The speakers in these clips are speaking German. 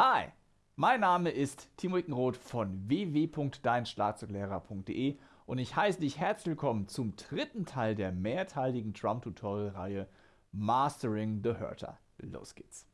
Hi, mein Name ist Timo Ickenroth von www.deinschlagzeuglehrer.de und ich heiße dich herzlich willkommen zum dritten Teil der mehrteiligen Drum-Tutorial-Reihe Mastering the Hurter. Los geht's!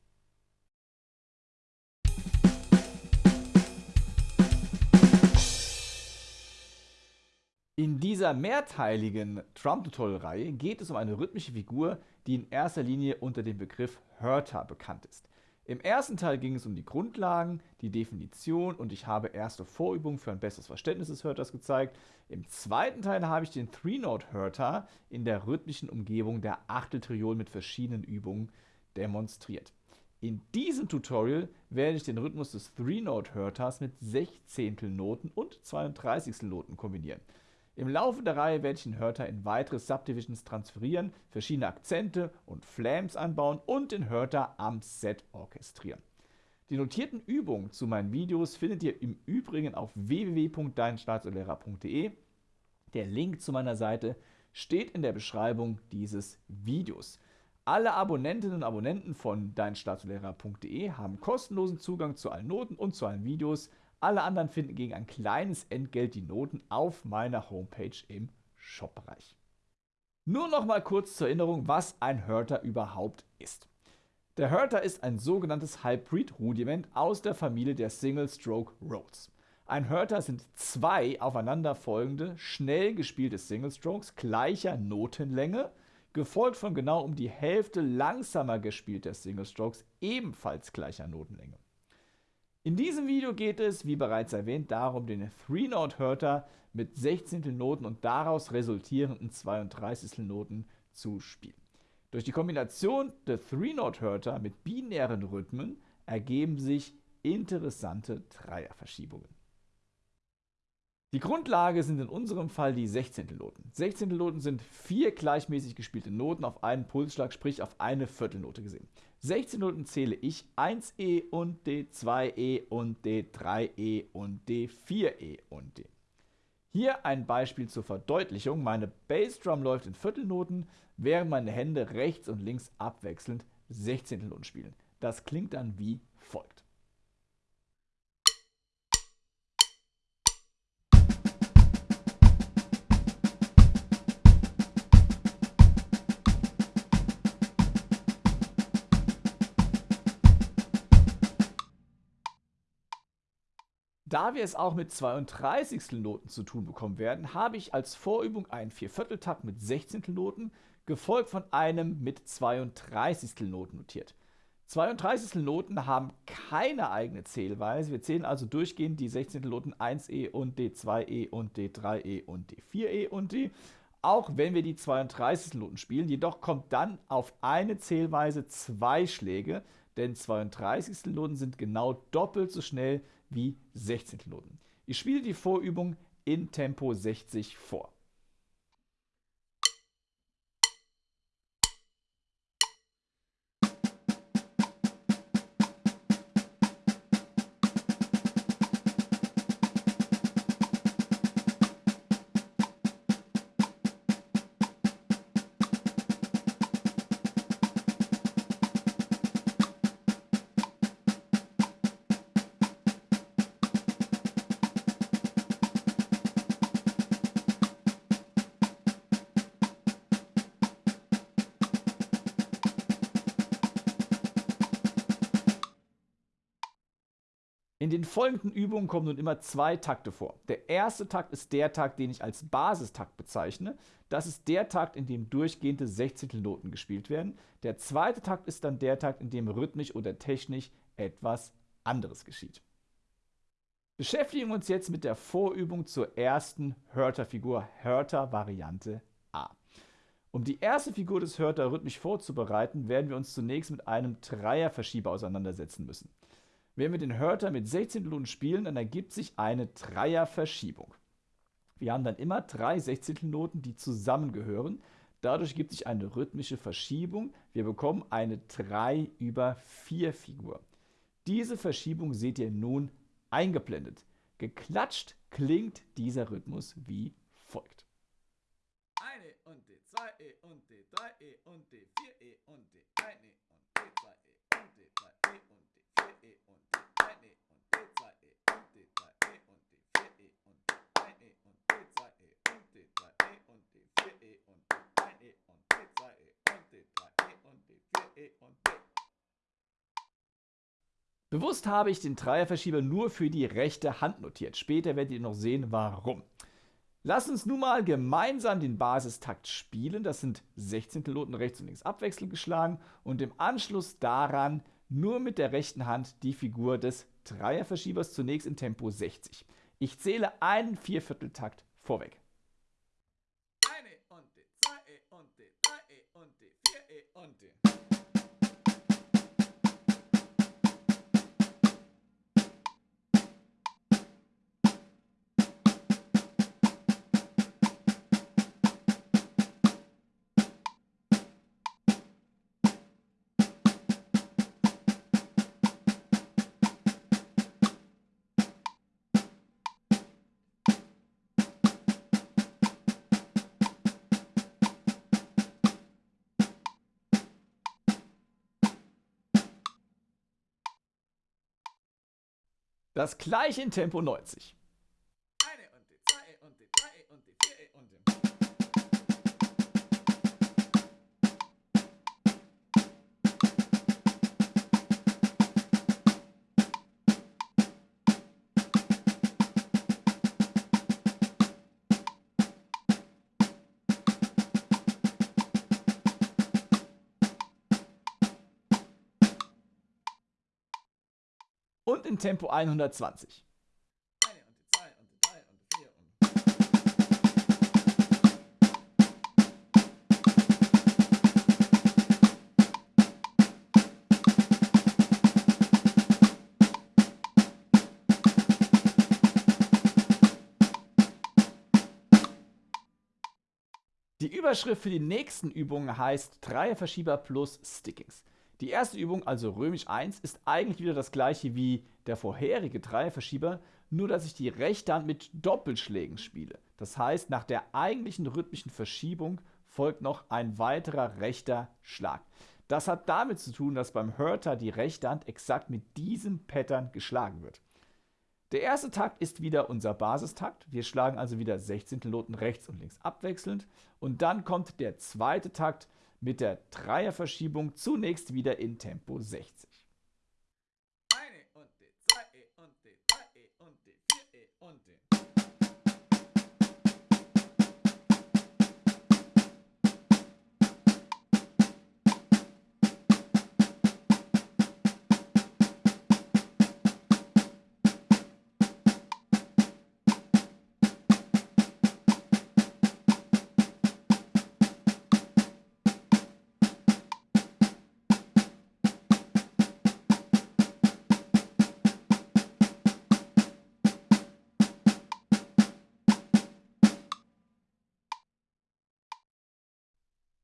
In dieser mehrteiligen Drum-Tutorial-Reihe geht es um eine rhythmische Figur, die in erster Linie unter dem Begriff Hurter bekannt ist. Im ersten Teil ging es um die Grundlagen, die Definition und ich habe erste Vorübungen für ein besseres Verständnis des Hörters gezeigt. Im zweiten Teil habe ich den Three-Note-Hörter in der rhythmischen Umgebung der Achteltriolen mit verschiedenen Übungen demonstriert. In diesem Tutorial werde ich den Rhythmus des Three-Note-Hörters mit Sechzehntelnoten und 32 Noten kombinieren. Im Laufe der Reihe werde ich den Hörter in weitere Subdivisions transferieren, verschiedene Akzente und Flams anbauen und den Hörter am Set orchestrieren. Die notierten Übungen zu meinen Videos findet ihr im Übrigen auf www.deinstaatslehrer.de. Der Link zu meiner Seite steht in der Beschreibung dieses Videos. Alle Abonnentinnen und Abonnenten von deinstaatslehrer.de haben kostenlosen Zugang zu allen Noten und zu allen Videos. Alle anderen finden gegen ein kleines Entgelt die Noten auf meiner Homepage im Shop-Bereich. Nur noch mal kurz zur Erinnerung, was ein Hörter überhaupt ist. Der Hörter ist ein sogenanntes Hybrid-Rudiment aus der Familie der Single-Stroke Rhodes. Ein Hörter sind zwei aufeinanderfolgende, schnell gespielte Single-Strokes gleicher Notenlänge, gefolgt von genau um die Hälfte langsamer gespielter Single-Strokes ebenfalls gleicher Notenlänge. In diesem Video geht es, wie bereits erwähnt, darum, den Three-Note-Hörter mit 16. Noten und daraus resultierenden 32. Noten zu spielen. Durch die Kombination der Three-Note-Hörter mit binären Rhythmen ergeben sich interessante Dreierverschiebungen. Die Grundlage sind in unserem Fall die Sechzehntelnoten. Sechzehntelnoten sind vier gleichmäßig gespielte Noten auf einen Pulsschlag, sprich auf eine Viertelnote gesehen. 16 Noten zähle ich 1E und D, 2E und D, 3E und D, 4E und D. Hier ein Beispiel zur Verdeutlichung. Meine Bassdrum läuft in Viertelnoten, während meine Hände rechts und links abwechselnd Sechzehntelnoten spielen. Das klingt dann wie folgt. Da wir es auch mit 32. Noten zu tun bekommen werden, habe ich als Vorübung einen Viervierteltakt mit 16. Noten, gefolgt von einem mit 32. Noten notiert. 32. Noten haben keine eigene Zählweise. Wir zählen also durchgehend die 16. Noten 1e und D2e und D3e und D4e und D. Auch wenn wir die 32. Noten spielen, jedoch kommt dann auf eine Zählweise zwei Schläge, denn 32. Noten sind genau doppelt so schnell wie 16. Noten. Ich spiele die Vorübung in Tempo 60 vor. Folgenden Übungen kommen nun immer zwei Takte vor. Der erste Takt ist der Takt, den ich als Basistakt bezeichne. Das ist der Takt, in dem durchgehende Sechzehntelnoten gespielt werden. Der zweite Takt ist dann der Takt, in dem rhythmisch oder technisch etwas anderes geschieht. Beschäftigen wir uns jetzt mit der Vorübung zur ersten Hörter-Figur, Hörter-Variante A. Um die erste Figur des Hörter rhythmisch vorzubereiten, werden wir uns zunächst mit einem Dreierverschieber auseinandersetzen müssen. Wenn wir den Hörter mit 16 Noten spielen, dann ergibt sich eine Dreierverschiebung. Wir haben dann immer drei Sechzehntelnoten, die zusammengehören. Dadurch gibt sich eine rhythmische Verschiebung. Wir bekommen eine 3 über 4 Figur. Diese Verschiebung seht ihr nun eingeblendet. Geklatscht klingt dieser Rhythmus wie folgt. Eine und D, 2E und D, 3E und D, 4E und D, 1E und D, 2E und D, 3E und D. E E und D. Bewusst habe ich den Dreierverschieber nur für die rechte Hand notiert. Später werdet ihr noch sehen, warum. Lass uns nun mal gemeinsam den Basistakt spielen. Das sind 16 Noten rechts und links abwechselnd geschlagen und im Anschluss daran nur mit der rechten Hand die Figur des Dreierverschiebers zunächst in Tempo 60. Ich zähle einen Viervierteltakt vorweg. Eine und D, zwei E und D, drei E und D, vier Das gleiche in Tempo 90. und in Tempo 120. Eine und die zwei und die drei und die vier und Die Überschrift für die nächsten Übungen heißt Dreierverschieber plus Stickings. Die erste Übung, also römisch 1, ist eigentlich wieder das gleiche wie der vorherige Dreierverschieber, nur dass ich die rechte Hand mit Doppelschlägen spiele. Das heißt, nach der eigentlichen rhythmischen Verschiebung folgt noch ein weiterer rechter Schlag. Das hat damit zu tun, dass beim Hörter die rechte Hand exakt mit diesem Pattern geschlagen wird. Der erste Takt ist wieder unser Basistakt. Wir schlagen also wieder 16 Noten rechts und links abwechselnd. Und dann kommt der zweite Takt, mit der Dreierverschiebung zunächst wieder in Tempo 60.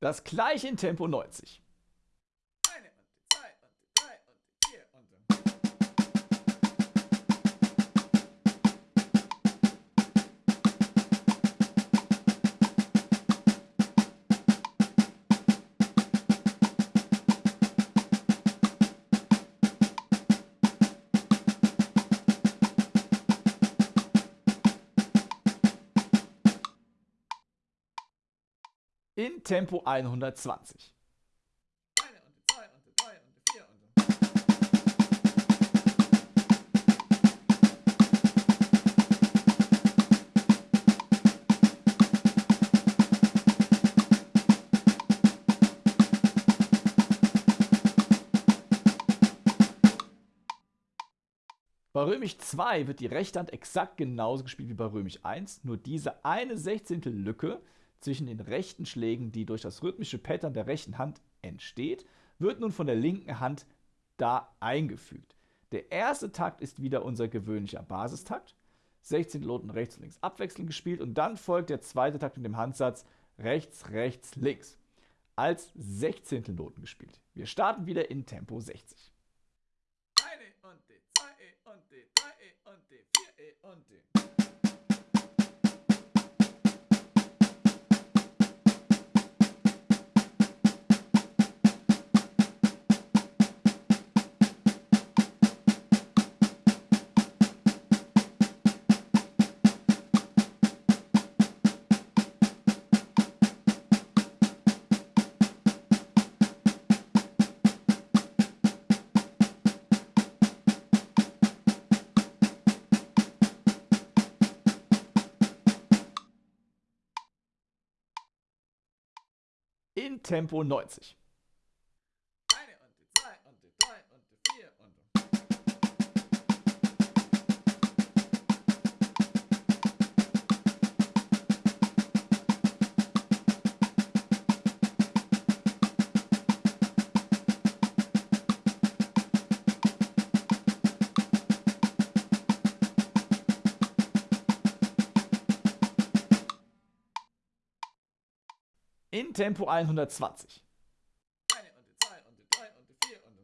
Das gleiche in Tempo 90. und die. Bei Römisch 2 wird die rechte Hand exakt genauso gespielt wie bei Römisch 1, nur diese eine Sechzehntel Lücke zwischen den rechten Schlägen, die durch das rhythmische Pattern der rechten Hand entsteht, wird nun von der linken Hand da eingefügt. Der erste Takt ist wieder unser gewöhnlicher Basistakt. 16 Noten rechts und links abwechselnd gespielt und dann folgt der zweite Takt mit dem Handsatz rechts, rechts, links. Als 16 Noten gespielt. Wir starten wieder in Tempo 60. Eine und D, zwei E und D, drei E und D, vier E und D. Tempo 90. In Tempo 120. eine und die zwei und die drei und die vier und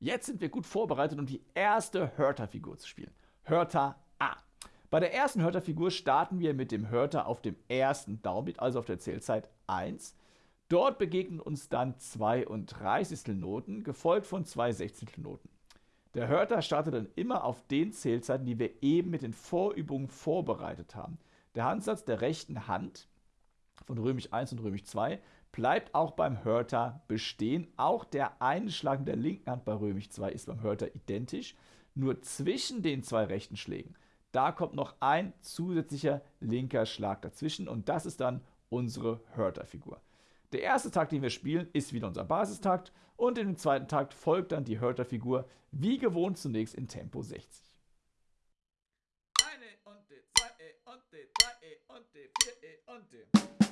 Jetzt sind wir gut vorbereitet, um die erste Hörter-Figur zu spielen. Hörter. Bei der ersten Hörter-Figur starten wir mit dem Hörter auf dem ersten Downbeat, also auf der Zählzeit 1. Dort begegnen uns dann 32 Noten, gefolgt von zwei Sechzehntelnoten. Der Hörter startet dann immer auf den Zählzeiten, die wir eben mit den Vorübungen vorbereitet haben. Der Handsatz der rechten Hand von Römisch 1 und Römisch 2 bleibt auch beim Hörter bestehen. Auch der Einschlag der linken Hand bei Römisch 2 ist beim Hörter identisch. Nur zwischen den zwei rechten Schlägen, da kommt noch ein zusätzlicher linker Schlag dazwischen und das ist dann unsere Hörterfigur. Der erste Takt, den wir spielen, ist wieder unser Basistakt und dem zweiten Takt folgt dann die Hörterfigur wie gewohnt zunächst in Tempo 60. eine und die zwei E und die drei E und die vier E und die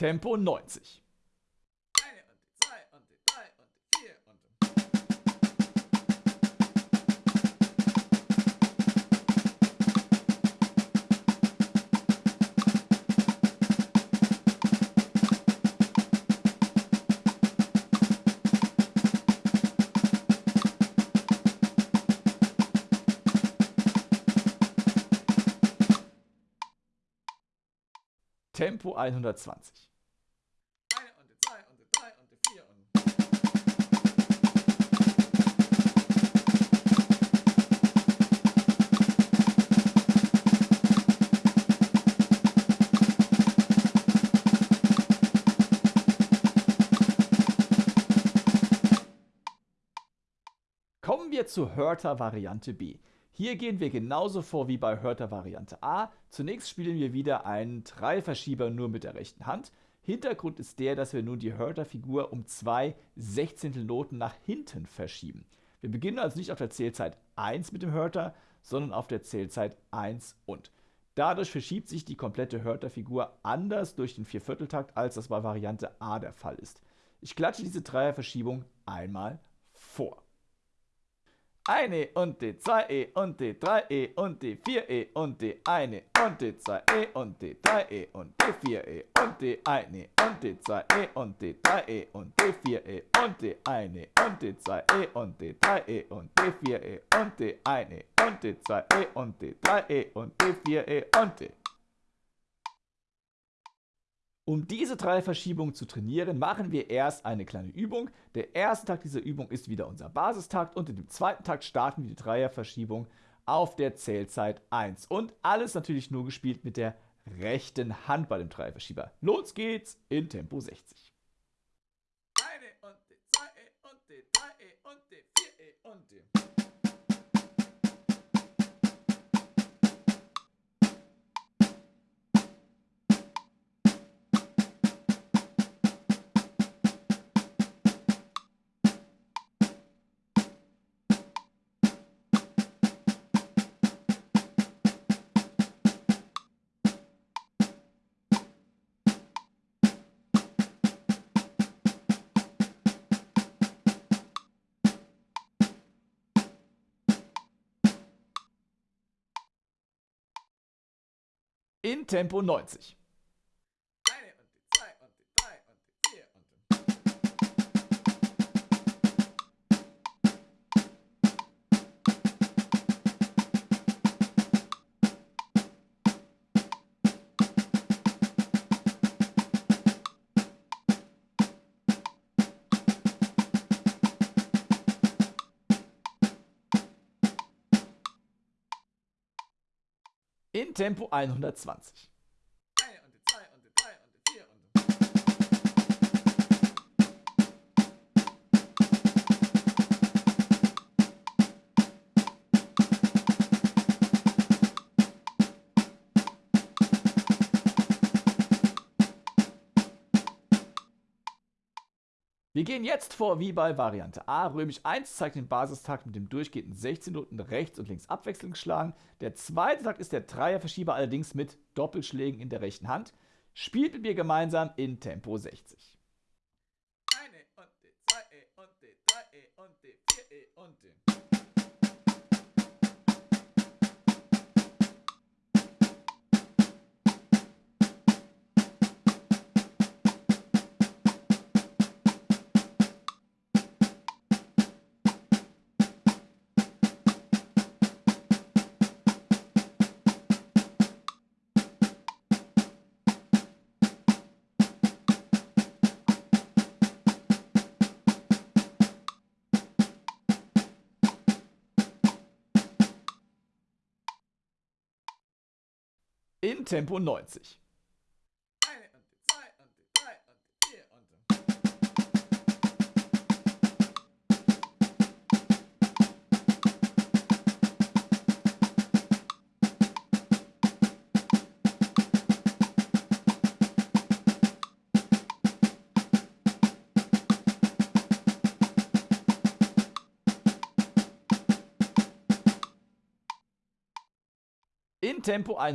vier und Tempo 120. Zur Hörter Variante B. Hier gehen wir genauso vor wie bei Hörter Variante A. Zunächst spielen wir wieder einen Dreiverschieber nur mit der rechten Hand. Hintergrund ist der, dass wir nun die Hörterfigur um zwei Sechzehntelnoten nach hinten verschieben. Wir beginnen also nicht auf der Zählzeit 1 mit dem Hörter, sondern auf der Zählzeit 1 und. Dadurch verschiebt sich die komplette Hörterfigur anders durch den Viervierteltakt, als das bei Variante A der Fall ist. Ich klatsche diese Dreierverschiebung einmal vor. Eine und die zwei E und die drei E und die vier E und die eine und die zwei E und die drei E und die vier E und die eine und die zwei E und die drei E und die vier E und die eine und die zwei E und die drei E und die vier E und die eine und die zwei E und die drei E und die vier E und die um diese drei Verschiebungen zu trainieren, machen wir erst eine kleine Übung. Der erste Takt dieser Übung ist wieder unser Basistakt und in dem zweiten Takt starten wir die Dreierverschiebung auf der Zählzeit 1. Und alles natürlich nur gespielt mit der rechten Hand bei dem Dreierverschieber. Los geht's in Tempo 60. eine und die zwei E und die drei E und die vier E und die In Tempo 90. Tempo 120. Wir gehen jetzt vor wie bei Variante A. Römisch 1 zeigt den Basistakt mit dem durchgehenden 16 Noten rechts und links abwechselnd geschlagen. Der zweite Takt ist der Dreierverschieber allerdings mit Doppelschlägen in der rechten Hand. Spielt mit mir gemeinsam in Tempo 60. Eine und die zwei und die drei und die vier und die. Tempo 90.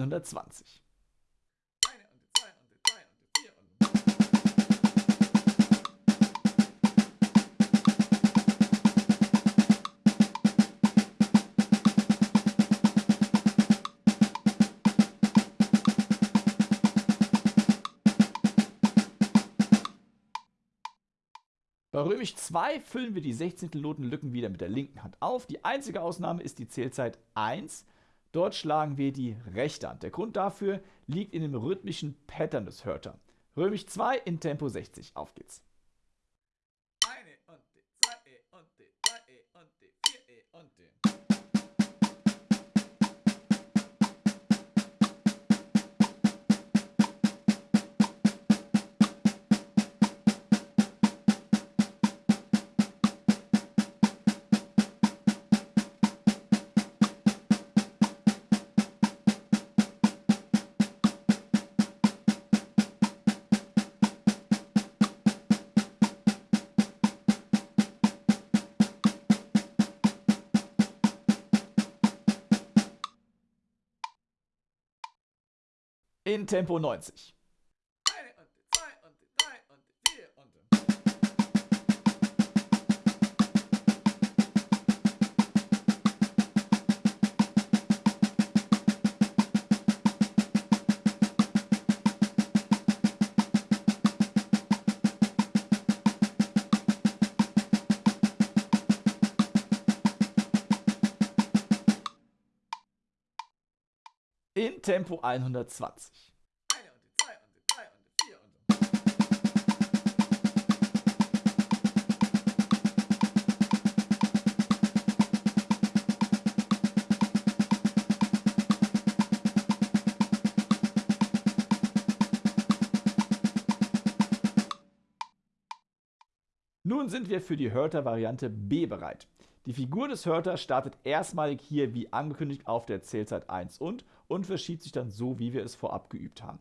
und die. Bei Römisch 2 füllen wir die 16. Notenlücken wieder mit der linken Hand auf. Die einzige Ausnahme ist die Zählzeit 1. Dort schlagen wir die rechte Hand. Der Grund dafür liegt in dem rhythmischen Pattern des Hörter. Römisch 2 in Tempo 60. Auf geht's. Vier und die. In Tempo 120. sind wir für die Hörter-Variante B bereit. Die Figur des Hörter startet erstmalig hier wie angekündigt auf der Zählzeit 1 und und verschiebt sich dann so, wie wir es vorab geübt haben.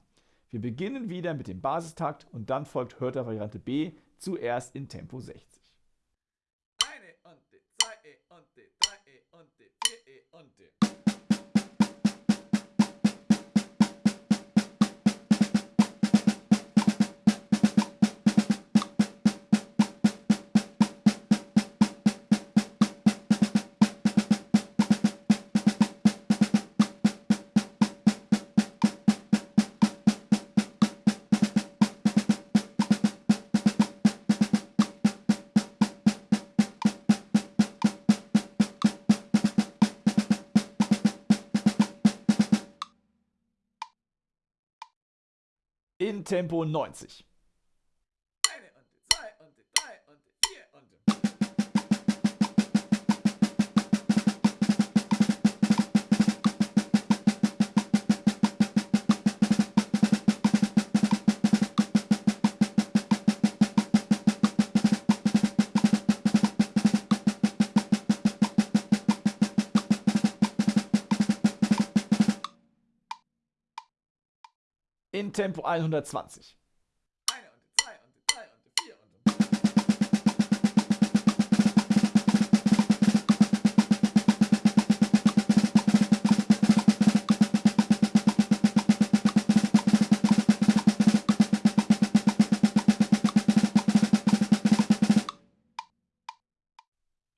Wir beginnen wieder mit dem Basistakt und dann folgt Hörter-Variante B zuerst in Tempo 60. In Tempo 90. und die.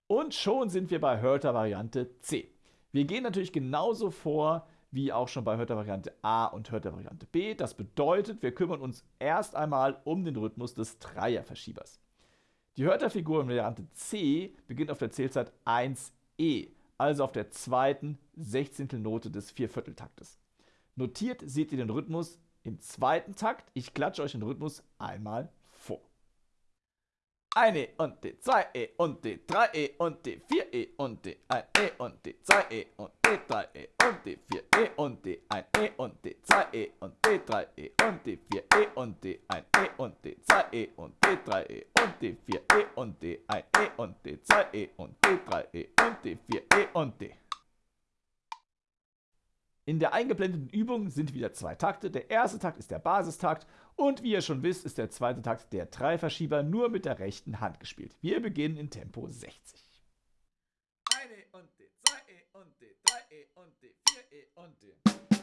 Und schon sind wir bei Hörter Variante C. Wir gehen natürlich genauso vor wie auch schon bei Hörter Variante A und Hörter Variante B. Das bedeutet, wir kümmern uns erst einmal um den Rhythmus des Dreierverschiebers. Die Hörterfigur in Variante C beginnt auf der Zählzeit 1e, also auf der zweiten Sechzehntelnote des Viervierteltaktes. Notiert seht ihr den Rhythmus im zweiten Takt. Ich klatsche euch den Rhythmus einmal. Eine und die zwei E und die drei E und die vier E und die ein E und die zwei E und die drei E und die vier E und die ein E und die zwei E und die drei E und die vier E und die ein E und die zwei E und die drei E und die vier E und die ein E und die zwei E und die drei E und die vier E und die. In der eingeblendeten Übung sind wieder zwei Takte. Der erste Takt ist der Basistakt und wie ihr schon wisst, ist der zweite Takt der Dreiverschieber nur mit der rechten Hand gespielt. Wir beginnen in Tempo 60. Eine und die zwei E und die drei E und die vier E und die.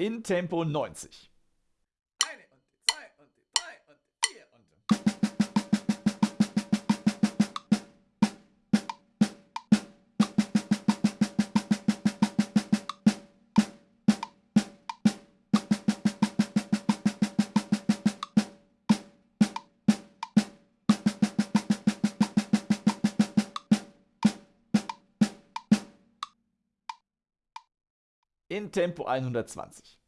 In Tempo 90. In Tempo 120.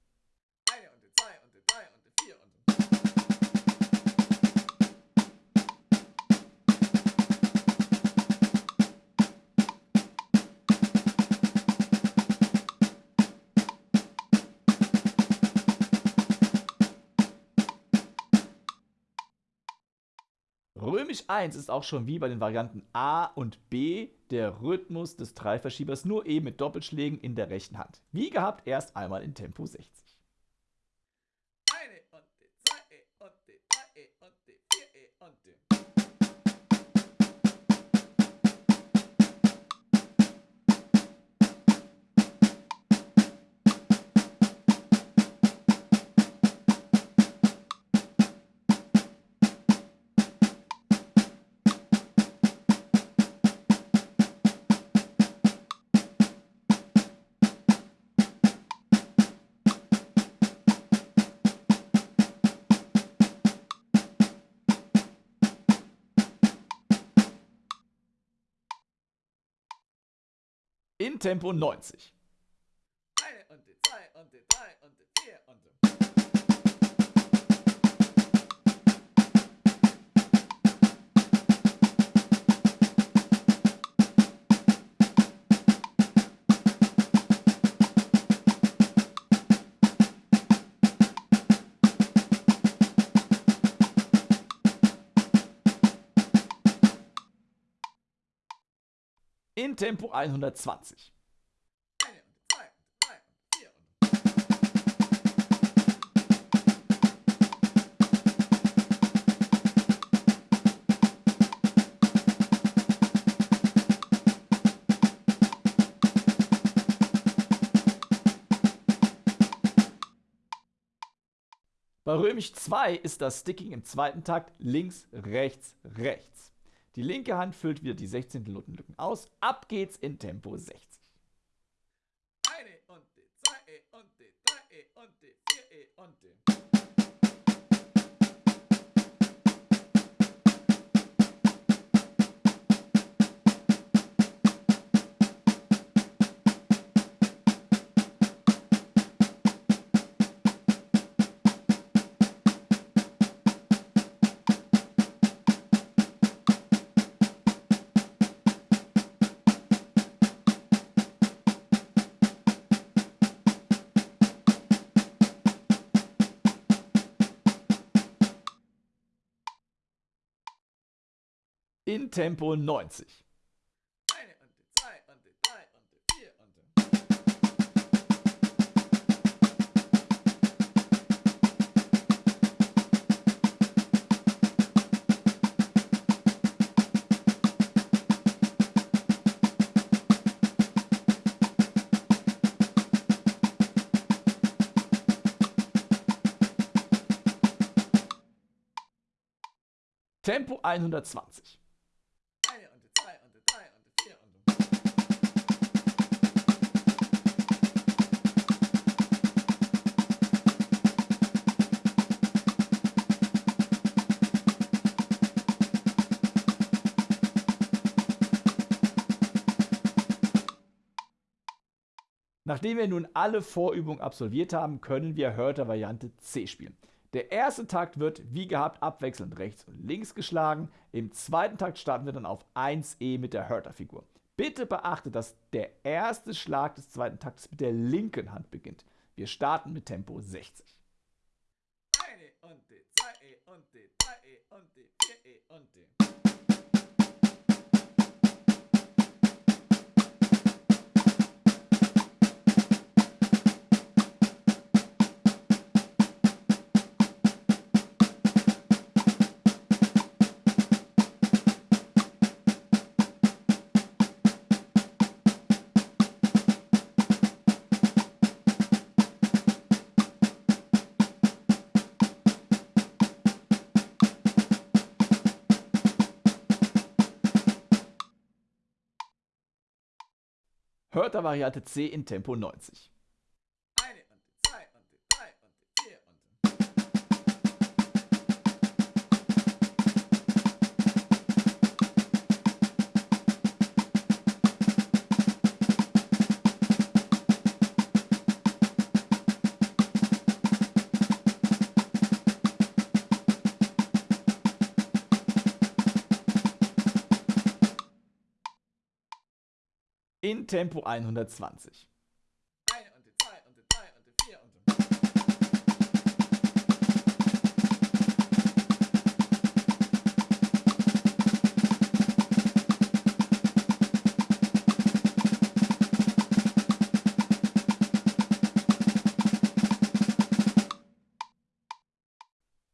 1 ist auch schon wie bei den Varianten A und B der Rhythmus des Dreiverschiebers, nur eben mit Doppelschlägen in der rechten Hand. Wie gehabt, erst einmal in Tempo 60. In Tempo 90. Eine und die und die und die und. in Tempo 120. Bei Römisch 2 ist das Sticking im zweiten Takt links, rechts, rechts. Die linke Hand füllt wieder die 16. Notenlücken aus. Ab geht's in Tempo 60. Eine und die zwei und die drei und die vier und die. Vier und die. Tempo 120. Nachdem wir nun alle Vorübungen absolviert haben, können wir Hörter Variante C spielen. Der erste Takt wird wie gehabt abwechselnd rechts und links geschlagen. Im zweiten Takt starten wir dann auf 1E mit der Hörter-Figur. Bitte beachte, dass der erste Schlag des zweiten Taktes mit der linken Hand beginnt. Wir starten mit Tempo 60. Eine und die zwei E und die drei E und die vier E und die. Hörter Variante C in Tempo 90. vier und die.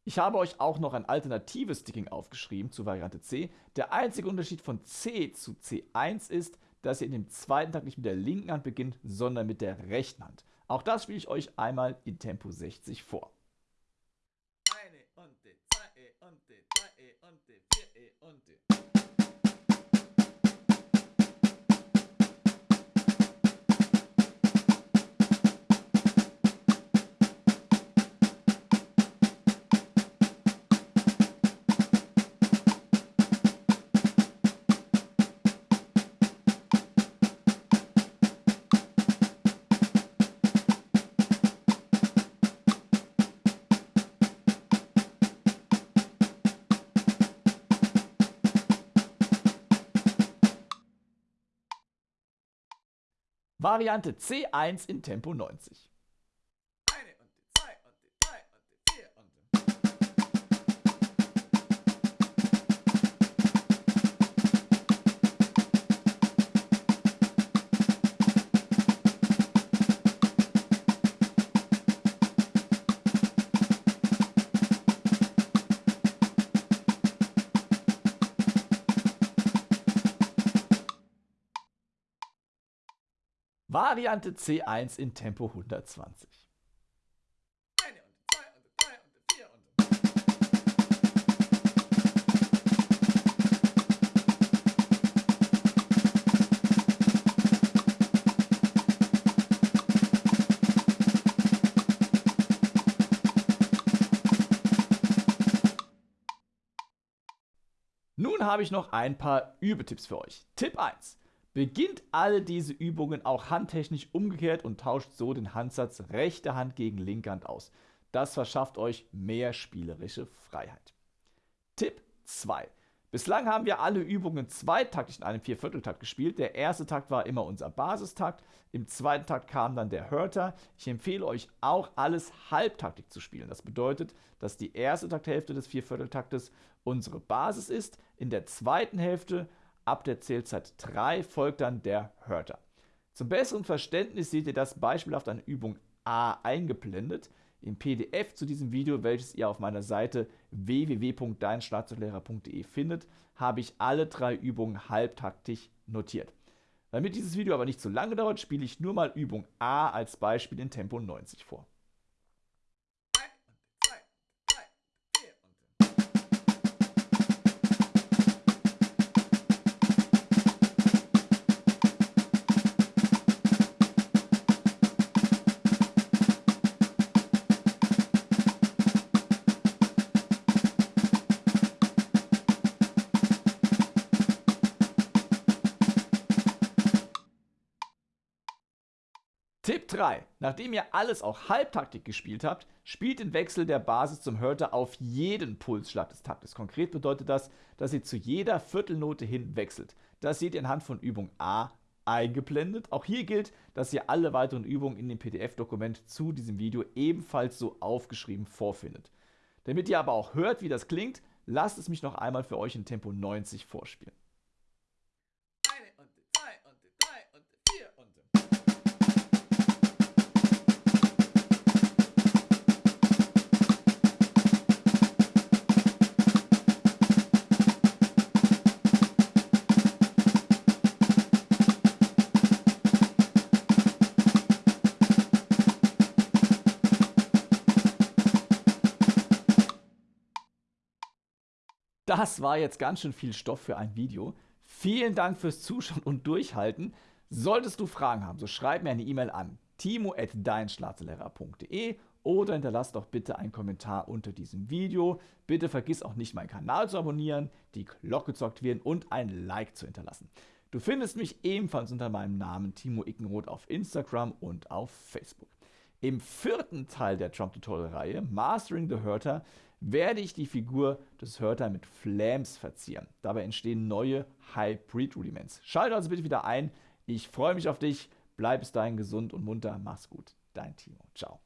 Ich habe euch auch noch ein alternatives Sticking aufgeschrieben zu Variante C. Der einzige Unterschied von C zu C1 ist, dass ihr in dem zweiten Takt nicht mit der linken Hand beginnt, sondern mit der rechten Hand. Auch das spiele ich euch einmal in Tempo 60 vor. Variante C1 in Tempo 90. Variante C1 in Tempo 120. Nun habe ich noch ein paar Übetipps für euch. Tipp 1. Beginnt alle diese Übungen auch handtechnisch umgekehrt und tauscht so den Handsatz rechte Hand gegen linke Hand aus. Das verschafft euch mehr spielerische Freiheit. Tipp 2. Bislang haben wir alle Übungen zweitaktig in einem Viervierteltakt gespielt. Der erste Takt war immer unser Basistakt. Im zweiten Takt kam dann der Hörter. Ich empfehle euch auch alles halbtaktig zu spielen. Das bedeutet, dass die erste Takthälfte des Viervierteltaktes unsere Basis ist. In der zweiten Hälfte, ab der Zählzeit 3, folgt dann der Hörter. Zum besseren Verständnis seht ihr das beispielhaft an Übung A eingeblendet im PDF zu diesem Video, welches ihr auf meiner Seite www.deinschlagzeuglehrer.de findet, habe ich alle drei Übungen halbtaktisch notiert. Damit dieses Video aber nicht zu lange dauert, spiele ich nur mal Übung A als Beispiel in Tempo 90 vor. Tipp 3. Nachdem ihr alles auch Halbtaktik gespielt habt, spielt den Wechsel der Basis zum Hörter auf jeden Pulsschlag des Taktes. Konkret bedeutet das, dass ihr zu jeder Viertelnote hin wechselt. Das seht ihr anhand von Übung A eingeblendet. Auch hier gilt, dass ihr alle weiteren Übungen in dem PDF-Dokument zu diesem Video ebenfalls so aufgeschrieben vorfindet. Damit ihr aber auch hört, wie das klingt, lasst es mich noch einmal für euch in Tempo 90 vorspielen. Das war jetzt ganz schön viel Stoff für ein Video. Vielen Dank fürs Zuschauen und Durchhalten. Solltest du Fragen haben, so schreib mir eine E-Mail an timo.deinschlagzeuglehrer.de oder hinterlass doch bitte einen Kommentar unter diesem Video. Bitte vergiss auch nicht, meinen Kanal zu abonnieren, die Glocke zu aktivieren und ein Like zu hinterlassen. Du findest mich ebenfalls unter meinem Namen Timo Ickenroth auf Instagram und auf Facebook. Im vierten Teil der Trump Tutorial Reihe, Mastering the Hörter, werde ich die Figur des Hörter mit Flams verzieren. Dabei entstehen neue Hybrid Rudiments. Schalte also bitte wieder ein. Ich freue mich auf dich. Bleib bis dahin gesund und munter. Mach's gut. Dein Timo. Ciao.